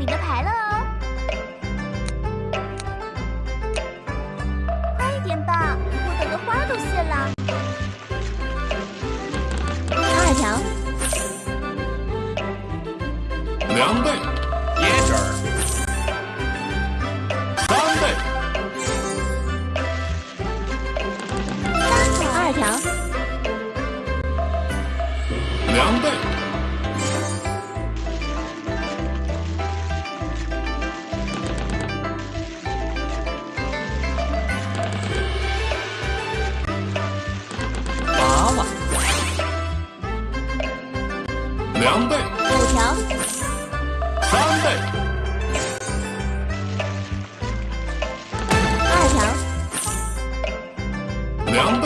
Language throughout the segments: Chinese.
你的牌了哦。快一点吧，我等的花都谢了。二条，两倍，两倍，五条，三倍，二条，两倍，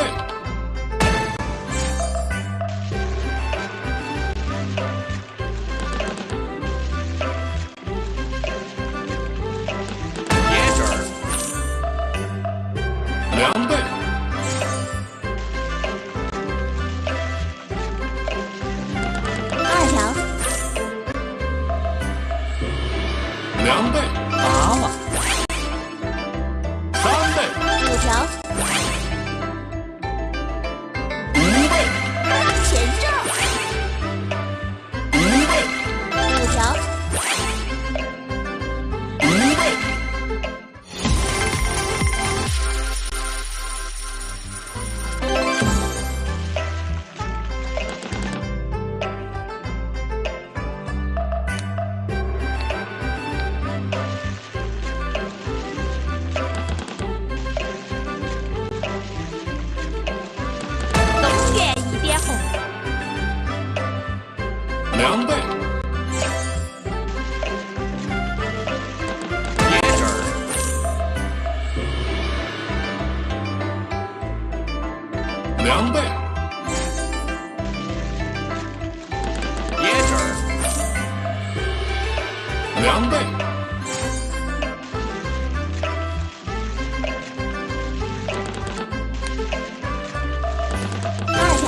两倍，椰汁儿，两倍，二条，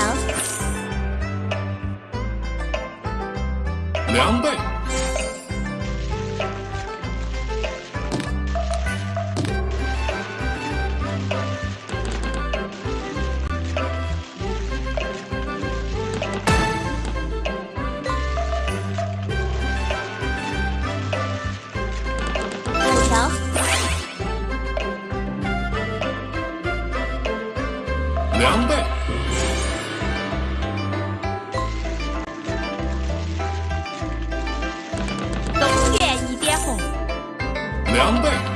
两倍，两倍，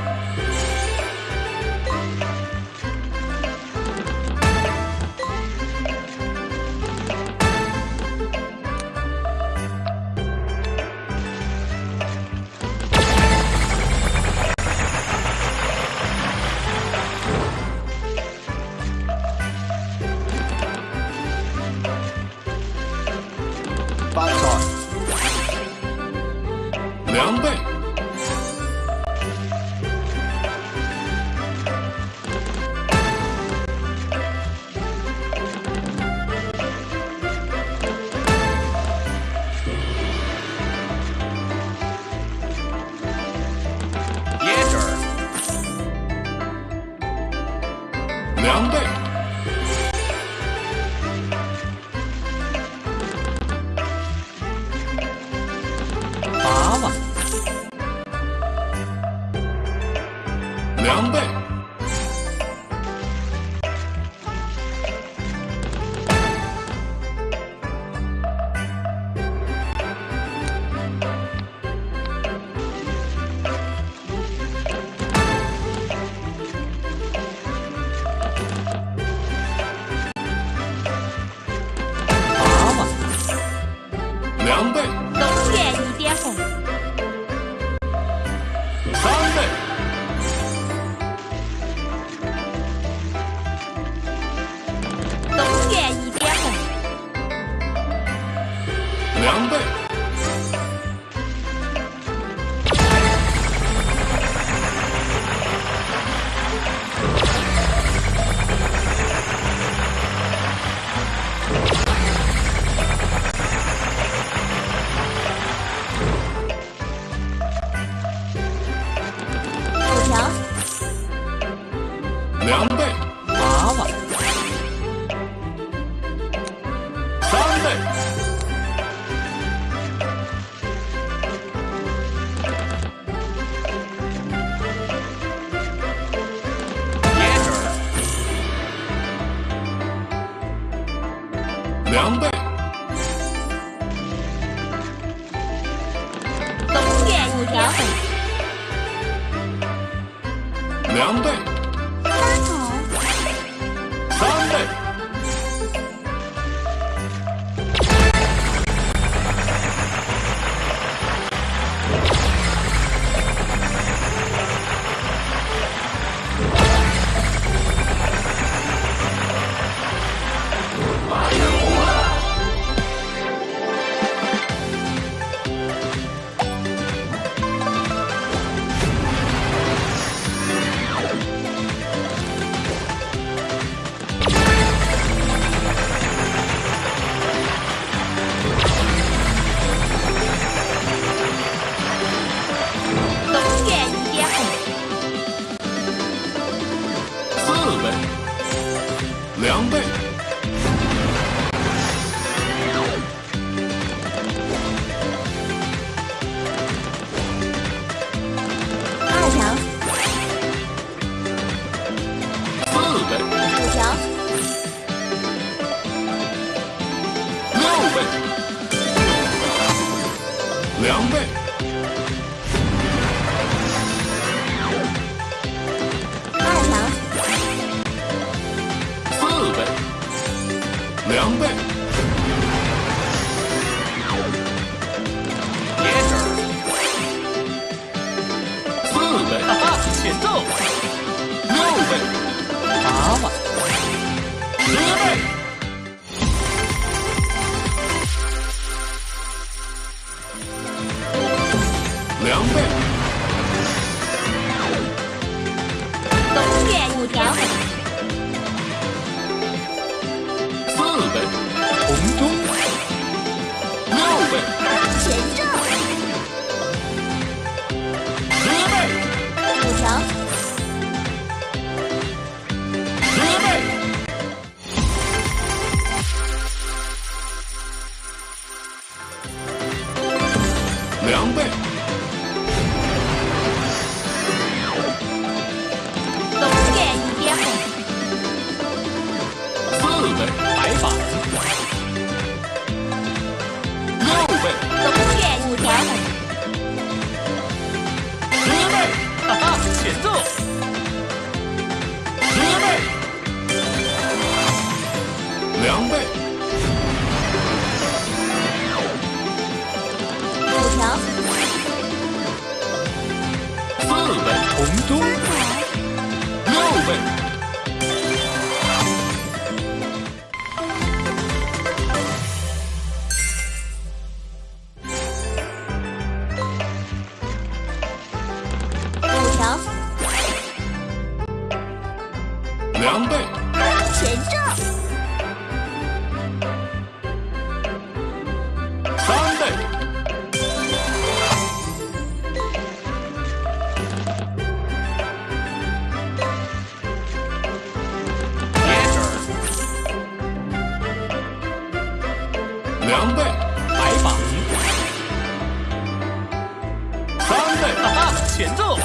两凉拌东苑五条粉凉拌两倍，二条，四倍，五条，六倍，两倍。两倍，也是四倍，哈哈，欠奏六倍，八万，十倍，两倍。前奏。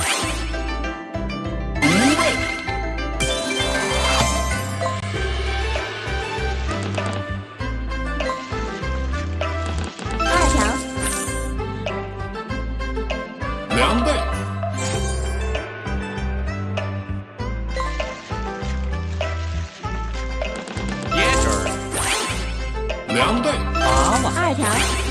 二条。两队。两倍。八万。二条。